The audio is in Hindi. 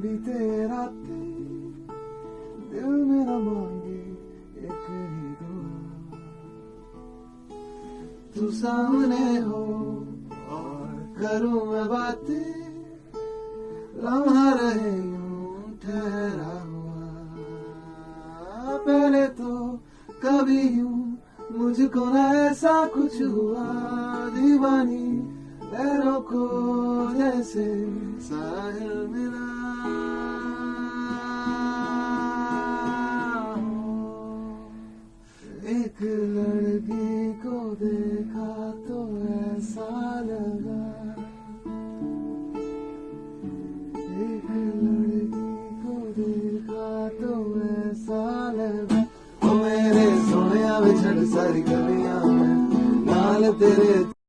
बीते दिल मेरा मांगे एक ही तू सामने हो और करूँ मैं बातें, लम्हा रहे यूँ ठहरा हुआ। पहले तो कभी यूँ मुझको न ऐसा कुछ हुआ, दीवानी लहरों को जैसे साहिल एक लड़की को देखा तो ऐसा लगा एक लड़की को देखा तो ऐसा लगा ओ मेरे सोने विछड़ सारी गलियां में नाल तेरे